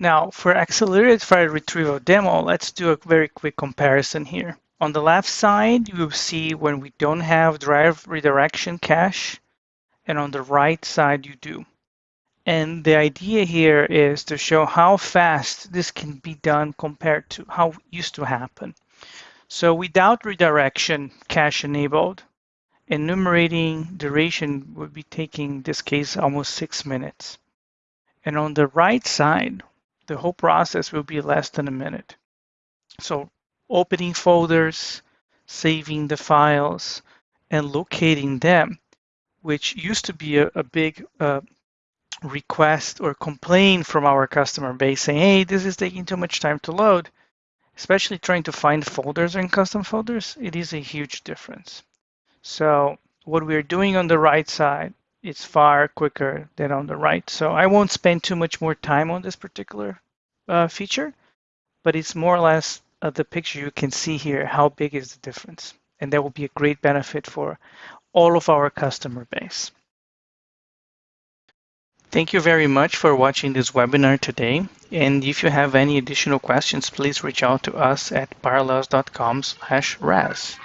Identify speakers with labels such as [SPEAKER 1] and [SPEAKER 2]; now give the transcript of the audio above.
[SPEAKER 1] Now, for accelerated file retrieval demo, let's do a very quick comparison here. On the left side, you will see when we don't have drive redirection cache, and on the right side, you do. And the idea here is to show how fast this can be done compared to how it used to happen. So without redirection cache enabled, enumerating duration would be taking, in this case, almost six minutes. And on the right side, the whole process will be less than a minute. So opening folders, saving the files, and locating them, which used to be a, a big uh, request or complaint from our customer base saying, hey, this is taking too much time to load, especially trying to find folders and custom folders, it is a huge difference. So what we're doing on the right side is far quicker than on the right. So I won't spend too much more time on this particular uh, feature, but it's more or less uh, the picture you can see here, how big is the difference. And that will be a great benefit for all of our customer base. Thank you very much for watching this webinar today. And if you have any additional questions, please reach out to us at parallels.com/ras.